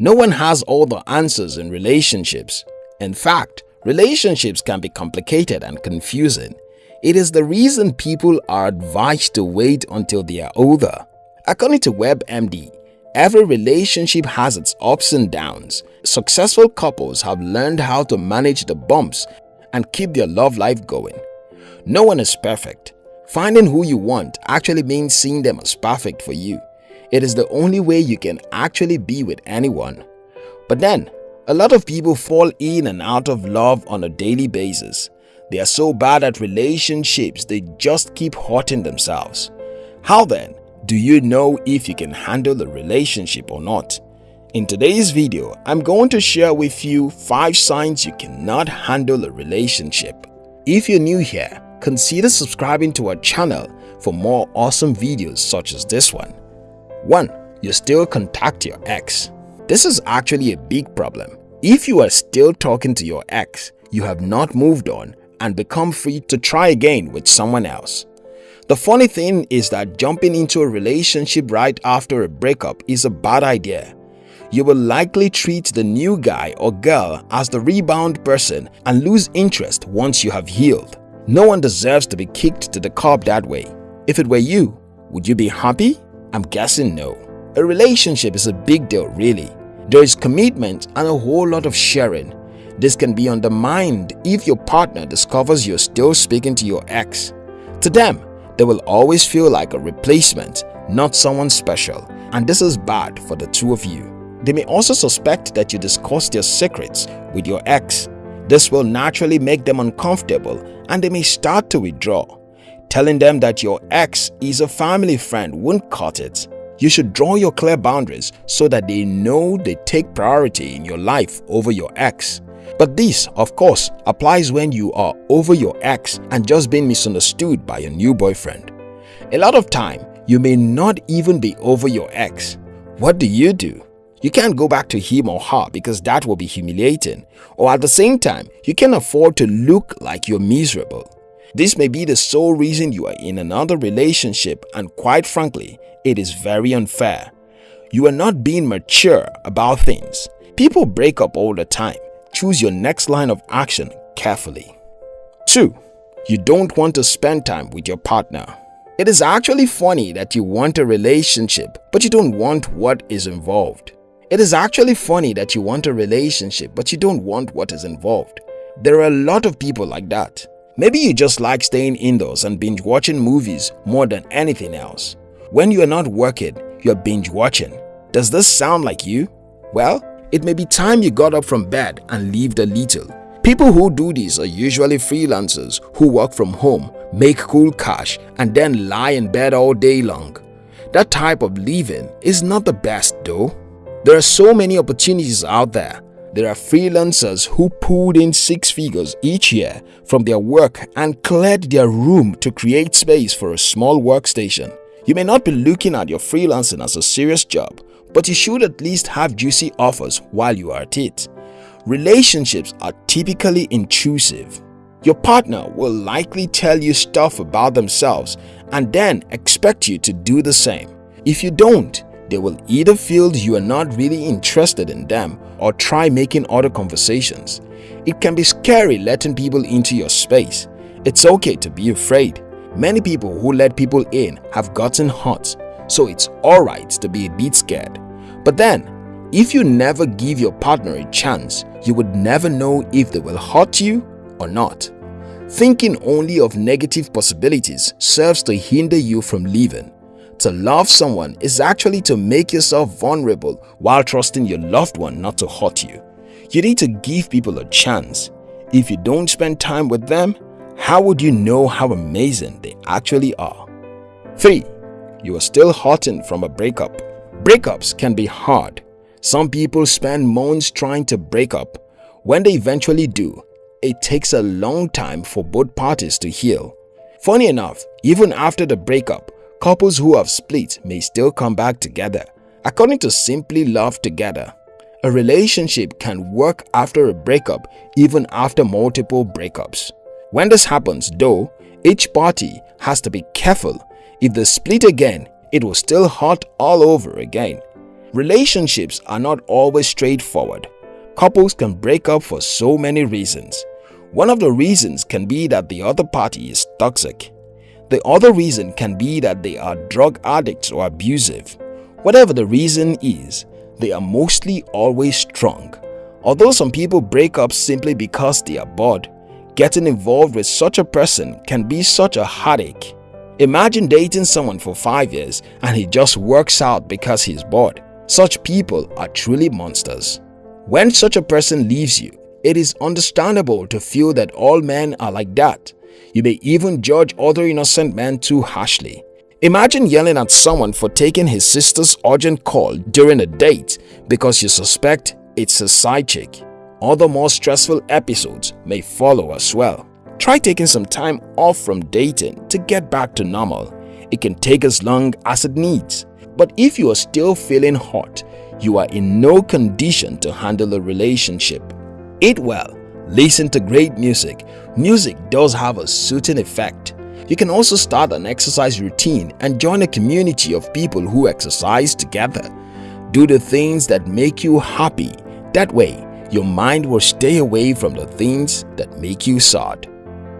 No one has all the answers in relationships. In fact, relationships can be complicated and confusing. It is the reason people are advised to wait until they are older. According to WebMD, every relationship has its ups and downs. Successful couples have learned how to manage the bumps and keep their love life going. No one is perfect. Finding who you want actually means seeing them as perfect for you. It is the only way you can actually be with anyone. But then, a lot of people fall in and out of love on a daily basis. They are so bad at relationships, they just keep hurting themselves. How then do you know if you can handle a relationship or not? In today's video, I'm going to share with you 5 signs you cannot handle a relationship. If you're new here, consider subscribing to our channel for more awesome videos such as this one. 1. You still contact your ex. This is actually a big problem. If you are still talking to your ex, you have not moved on and become free to try again with someone else. The funny thing is that jumping into a relationship right after a breakup is a bad idea. You will likely treat the new guy or girl as the rebound person and lose interest once you have healed. No one deserves to be kicked to the curb that way. If it were you, would you be happy? I'm guessing no. A relationship is a big deal really. There is commitment and a whole lot of sharing. This can be undermined if your partner discovers you're still speaking to your ex. To them, they will always feel like a replacement, not someone special, and this is bad for the two of you. They may also suspect that you discussed their secrets with your ex. This will naturally make them uncomfortable and they may start to withdraw. Telling them that your ex is a family friend won't cut it. You should draw your clear boundaries so that they know they take priority in your life over your ex. But this, of course, applies when you are over your ex and just being misunderstood by your new boyfriend. A lot of time, you may not even be over your ex. What do you do? You can't go back to him or her because that will be humiliating. Or at the same time, you can't afford to look like you're miserable. This may be the sole reason you are in another relationship and quite frankly, it is very unfair. You are not being mature about things. People break up all the time. Choose your next line of action carefully. 2. You don't want to spend time with your partner. It is actually funny that you want a relationship, but you don't want what is involved. It is actually funny that you want a relationship, but you don't want what is involved. There are a lot of people like that. Maybe you just like staying indoors and binge watching movies more than anything else. When you are not working, you are binge watching. Does this sound like you? Well, it may be time you got up from bed and lived a little. People who do this are usually freelancers who work from home, make cool cash and then lie in bed all day long. That type of living is not the best though. There are so many opportunities out there there are freelancers who pulled in six figures each year from their work and cleared their room to create space for a small workstation. You may not be looking at your freelancing as a serious job, but you should at least have juicy offers while you are at it. Relationships are typically intrusive. Your partner will likely tell you stuff about themselves and then expect you to do the same. If you don't, they will either feel you are not really interested in them or try making other conversations. It can be scary letting people into your space. It's okay to be afraid. Many people who let people in have gotten hurt, so it's alright to be a bit scared. But then, if you never give your partner a chance, you would never know if they will hurt you or not. Thinking only of negative possibilities serves to hinder you from leaving. To love someone is actually to make yourself vulnerable while trusting your loved one not to hurt you. You need to give people a chance. If you don't spend time with them, how would you know how amazing they actually are? 3. You are still hurting from a breakup. Breakups can be hard. Some people spend months trying to break up. When they eventually do, it takes a long time for both parties to heal. Funny enough, even after the breakup, Couples who have split may still come back together. According to Simply Love Together, a relationship can work after a breakup even after multiple breakups. When this happens though, each party has to be careful. If they split again, it will still hurt all over again. Relationships are not always straightforward. Couples can break up for so many reasons. One of the reasons can be that the other party is toxic. The other reason can be that they are drug addicts or abusive. Whatever the reason is, they are mostly always strong. Although some people break up simply because they are bored, getting involved with such a person can be such a headache. Imagine dating someone for 5 years and he just works out because he's bored. Such people are truly monsters. When such a person leaves you, it is understandable to feel that all men are like that. You may even judge other innocent men too harshly. Imagine yelling at someone for taking his sister's urgent call during a date because you suspect it's a side chick. Other more stressful episodes may follow as well. Try taking some time off from dating to get back to normal. It can take as long as it needs. But if you are still feeling hot, you are in no condition to handle a relationship. Eat well, listen to great music. Music does have a soothing effect. You can also start an exercise routine and join a community of people who exercise together. Do the things that make you happy. That way, your mind will stay away from the things that make you sad.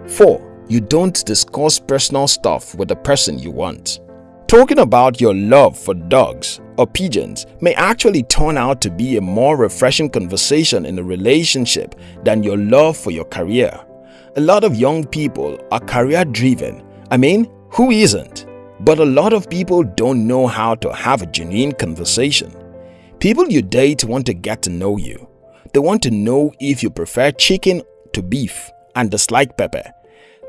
4. You don't discuss personal stuff with the person you want. Talking about your love for dogs or pigeons may actually turn out to be a more refreshing conversation in a relationship than your love for your career. A lot of young people are career driven. I mean, who isn't? But a lot of people don't know how to have a genuine conversation. People you date want to get to know you. They want to know if you prefer chicken to beef and dislike pepper.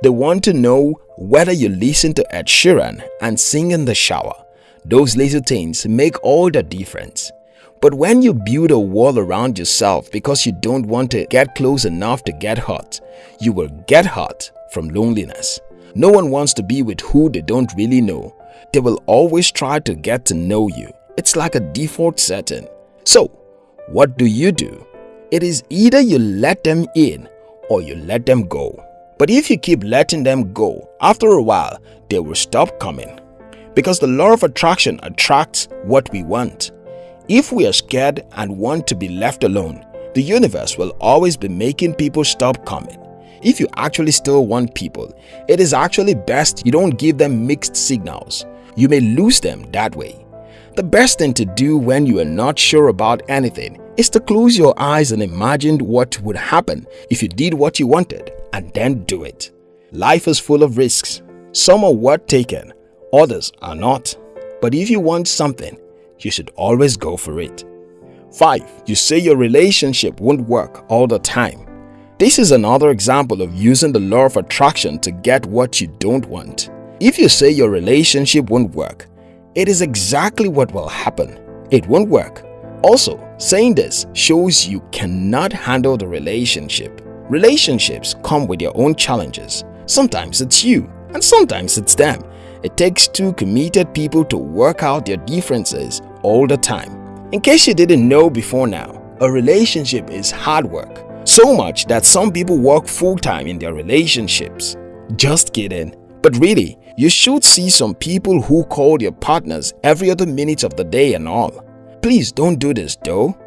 They want to know whether you listen to Ed Sheeran and sing in the shower. Those little things make all the difference. But when you build a wall around yourself because you don't want to get close enough to get hurt, you will get hurt from loneliness. No one wants to be with who they don't really know. They will always try to get to know you. It's like a default setting. So, what do you do? It is either you let them in or you let them go. But if you keep letting them go, after a while, they will stop coming. Because the law of attraction attracts what we want. If we are scared and want to be left alone, the universe will always be making people stop coming. If you actually still want people, it is actually best you don't give them mixed signals. You may lose them that way. The best thing to do when you are not sure about anything is to close your eyes and imagine what would happen if you did what you wanted and then do it. Life is full of risks. Some are worth taking, others are not. But if you want something, you should always go for it. 5. You say your relationship won't work all the time. This is another example of using the law of attraction to get what you don't want. If you say your relationship won't work, it is exactly what will happen. It won't work. Also, saying this shows you cannot handle the relationship. Relationships come with their own challenges. Sometimes it's you and sometimes it's them. It takes two committed people to work out their differences all the time. In case you didn't know before now, a relationship is hard work. So much that some people work full-time in their relationships. Just kidding. But really, you should see some people who call their partners every other minute of the day and all. Please don't do this though.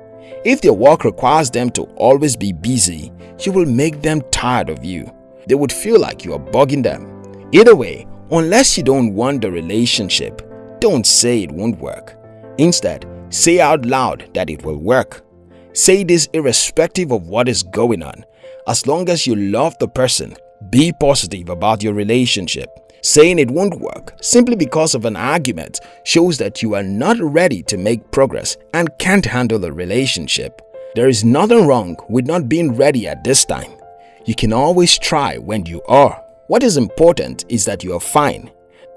If their work requires them to always be busy, you will make them tired of you. They would feel like you are bugging them. Either way, unless you don't want the relationship, don't say it won't work. Instead, say out loud that it will work. Say this irrespective of what is going on. As long as you love the person, be positive about your relationship. Saying it won't work simply because of an argument shows that you are not ready to make progress and can't handle a relationship. There is nothing wrong with not being ready at this time. You can always try when you are. What is important is that you are fine.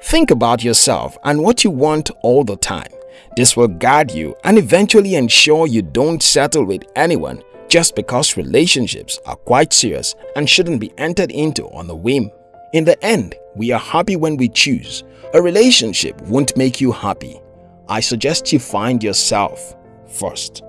Think about yourself and what you want all the time. This will guide you and eventually ensure you don't settle with anyone just because relationships are quite serious and shouldn't be entered into on a whim. In the end, we are happy when we choose. A relationship won't make you happy. I suggest you find yourself first.